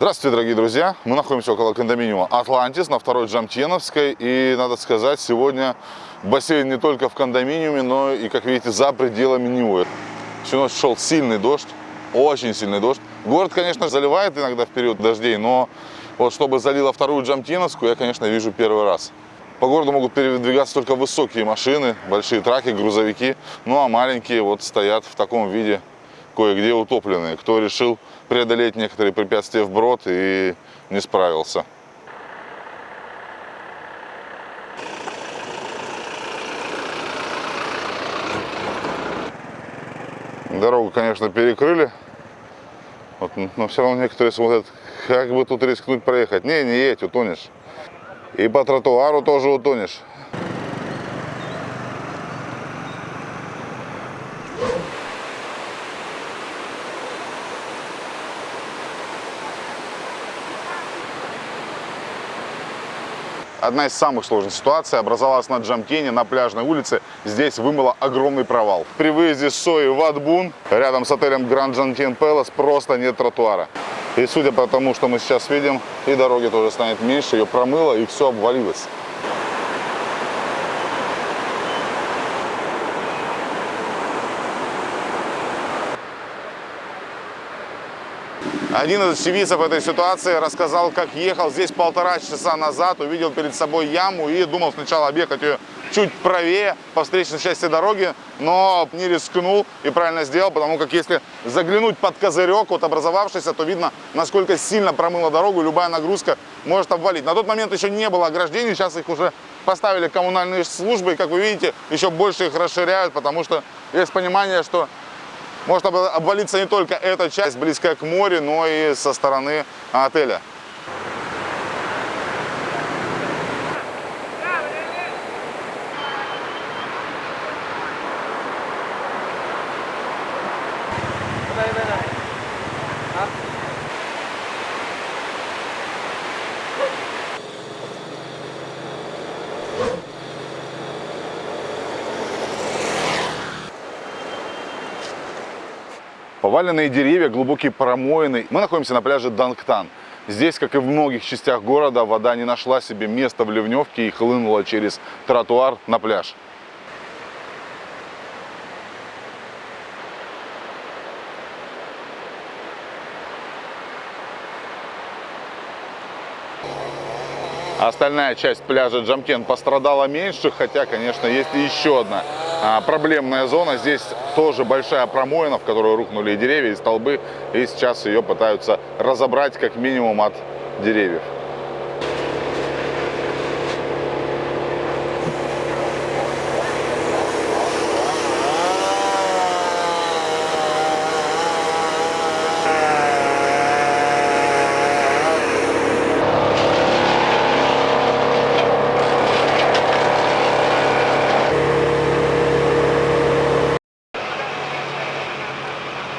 Здравствуйте, дорогие друзья! Мы находимся около кондоминиума «Атлантис» на второй Джамтеновской. И, надо сказать, сегодня бассейн не только в кондоминиуме, но и, как видите, за пределами него. Всю ночь шел сильный дождь, очень сильный дождь. Город, конечно, заливает иногда в период дождей, но вот чтобы залило вторую Джамтеновскую, я, конечно, вижу первый раз. По городу могут передвигаться только высокие машины, большие траки, грузовики, ну а маленькие вот стоят в таком виде, кое-где утопленные. Кто решил преодолеть некоторые препятствия вброд и не справился. Дорогу, конечно, перекрыли, вот, но все равно некоторые смотрят, как бы тут рискнуть проехать. Не, не едь, утонешь. И по тротуару тоже утонешь. Одна из самых сложных ситуаций образовалась на Джамтене, на пляжной улице. Здесь вымыло огромный провал. При выезде с Сои в Адбун, рядом с отелем Гранд Джамтен Пэлас, просто нет тротуара. И судя по тому, что мы сейчас видим, и дороги тоже станет меньше, ее промыло и все обвалилось. 11 очевидцев этой ситуации рассказал, как ехал здесь полтора часа назад, увидел перед собой яму и думал сначала объехать ее чуть правее по встречной части дороги, но не рискнул и правильно сделал, потому как если заглянуть под козырек, вот образовавшийся, то видно, насколько сильно промыла дорогу, любая нагрузка может обвалить. На тот момент еще не было ограждений, сейчас их уже поставили коммунальные службы, и, как вы видите, еще больше их расширяют, потому что есть понимание, что может обвалиться не только эта часть, близкая к морю, но и со стороны отеля. Поваленные деревья, глубокие промоины. Мы находимся на пляже Дангтан. Здесь, как и в многих частях города, вода не нашла себе места в ливневке и хлынула через тротуар на пляж. Остальная часть пляжа Джамкен пострадала меньше, хотя, конечно, есть еще одна проблемная зона. Здесь тоже большая промоина, в которую рухнули и деревья, и столбы. И сейчас ее пытаются разобрать как минимум от деревьев.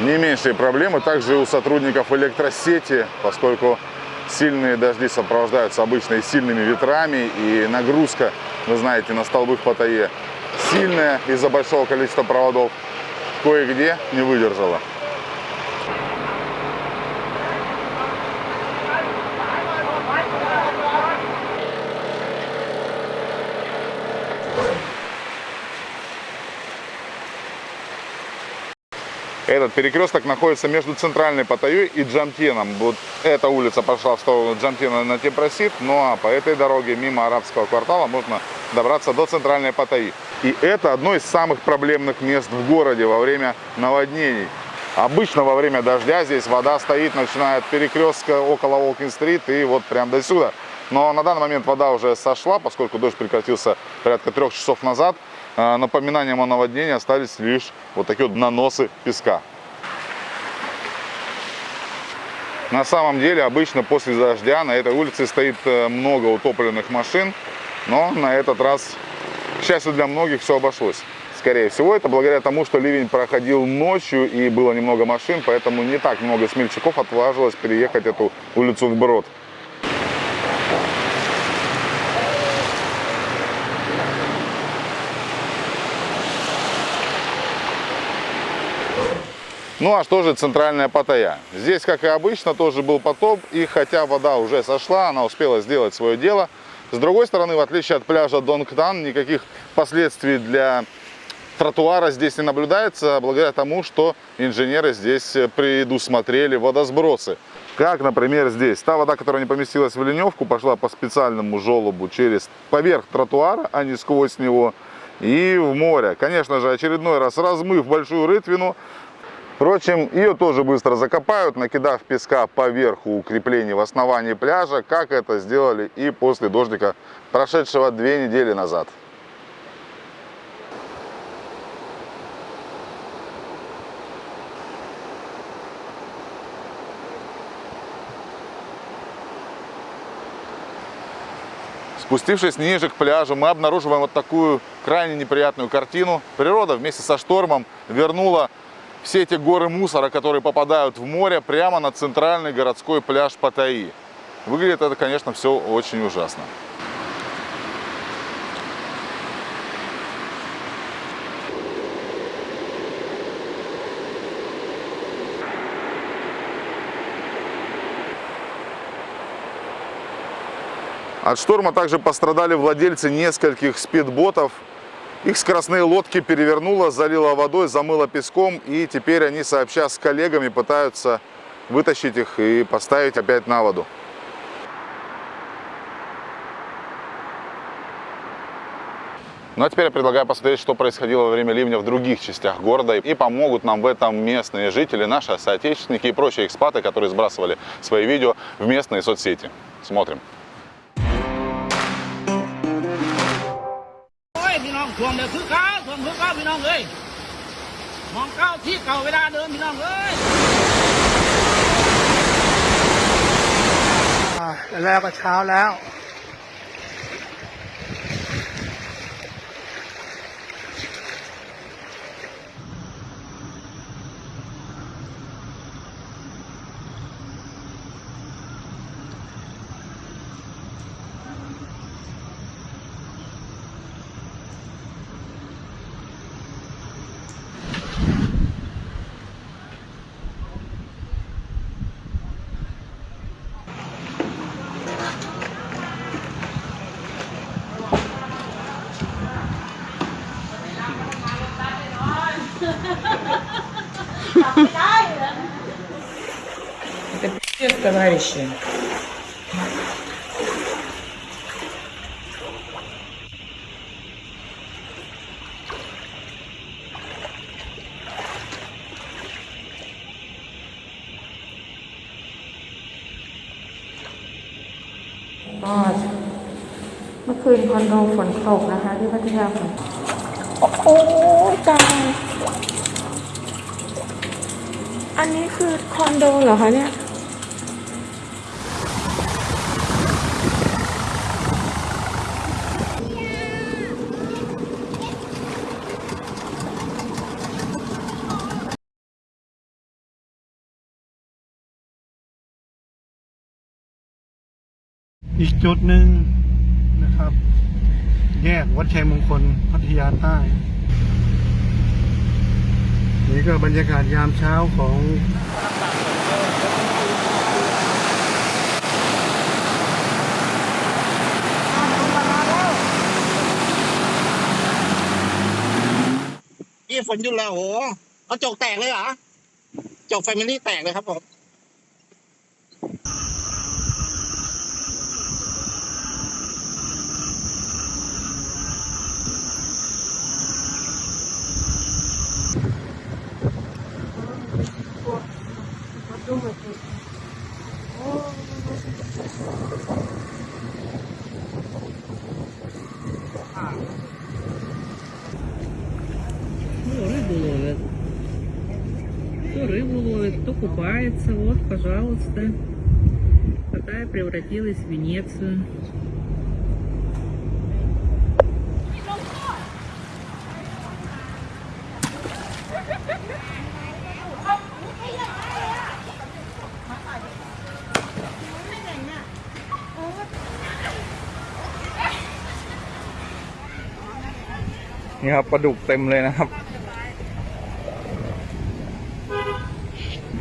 Не меньшие проблемы также у сотрудников электросети, поскольку сильные дожди сопровождаются обычно и сильными ветрами, и нагрузка, вы знаете, на столбы в Паттайе сильная из-за большого количества проводов, кое-где не выдержала. Этот перекресток находится между центральной Паттайей и Джамтеном. Вот эта улица пошла в сторону Джамтена на Темпросит, ну а по этой дороге мимо арабского квартала можно добраться до центральной Паттайи. И это одно из самых проблемных мест в городе во время наводнений. Обычно во время дождя здесь вода стоит, начиная от перекрестка около Волкин-стрит и вот прям до сюда. Но на данный момент вода уже сошла, поскольку дождь прекратился порядка трех часов назад. А, напоминанием о наводнении остались лишь вот такие вот наносы песка. На самом деле, обычно после дождя на этой улице стоит э, много утопленных машин, но на этот раз, к счастью для многих, все обошлось. Скорее всего, это благодаря тому, что ливень проходил ночью и было немного машин, поэтому не так много смельчаков отважилось переехать эту улицу вброд. Ну а что же центральная Паттайя? Здесь, как и обычно, тоже был потоп, и хотя вода уже сошла, она успела сделать свое дело. С другой стороны, в отличие от пляжа Донгтан, никаких последствий для тротуара здесь не наблюдается, благодаря тому, что инженеры здесь предусмотрели водосбросы. Как, например, здесь. Та вода, которая не поместилась в ливневку, пошла по специальному желобу через поверх тротуара, а не сквозь него, и в море. Конечно же, очередной раз размыв большую рытвину, Впрочем, ее тоже быстро закопают, накидав песка поверху укреплений в основании пляжа, как это сделали и после дождика, прошедшего две недели назад. Спустившись ниже к пляжу, мы обнаруживаем вот такую крайне неприятную картину. Природа вместе со штормом вернула все эти горы мусора, которые попадают в море, прямо на центральный городской пляж Паттайи. Выглядит это, конечно, все очень ужасно. От шторма также пострадали владельцы нескольких спидботов. Их скоростные лодки перевернуло, залило водой, замыло песком. И теперь они, сообща с коллегами, пытаются вытащить их и поставить опять на воду. Ну а теперь я предлагаю посмотреть, что происходило во время ливня в других частях города. И помогут нам в этом местные жители, наши соотечественники и прочие экспаты, которые сбрасывали свои видео в местные соцсети. Смотрим. ท่วมเดี๋ยวคือเก้าท่วมคือเก้าพี่น้องเอ้ยมองเก้าที่เก่าเวลาเดิมพี่น้องเอ้ยอ่าแล้วก็เช้าแล้ว товарищи.ก็เมื่อคืนคอนโดฝนตกนะคะ ที่พัทยาฝนตกโอ้ตายอันนี้คือคอนโดเหรอคะเนี่ย อีกจุดหนึ่งนะครับ แยกวัดชัยมงคลพัทยาใต้ นี่ก็บรรยากาศยามเช้าของนี่ฝนหยุดแล้วโอ้โหกระจกแตกเลยเหรอจกแฟมิลี่แตกเลยครับผม Ну, рыбу ловят. Кто рыбу ловит, кто купается. Вот, пожалуйста. Паттайя превратилась в Венецию. นี่ครับปลาดุกเต็มเลยนะครับ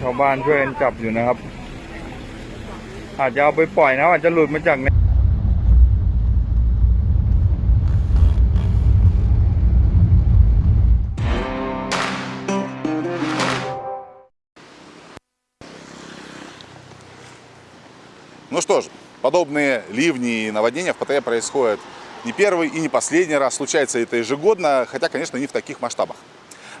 ชาวบ้านช่วยกันจับอยู่นะครับ อาจจะเอาไปปล่อยนะอาจจะหลุดมาจากใน Ну что ж, подобные ливни и наводнения в Паттайе происходят не первый и не последний раз. Случается это ежегодно, хотя, конечно, не в таких масштабах.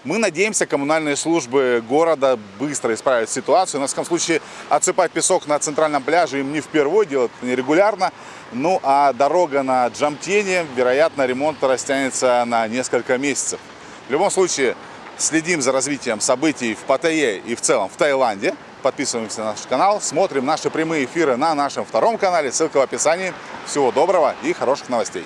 Мы надеемся, коммунальные службы города быстро исправят ситуацию. На всяком случае, отсыпать песок на центральном пляже им не впервые, делают это нерегулярно. Ну а дорога на Джамтене, вероятно, ремонт растянется на несколько месяцев. В любом случае, следим за развитием событий в Паттайе и в целом в Таиланде. Подписываемся на наш канал, смотрим наши прямые эфиры на нашем втором канале. Ссылка в описании. Всего доброго и хороших новостей.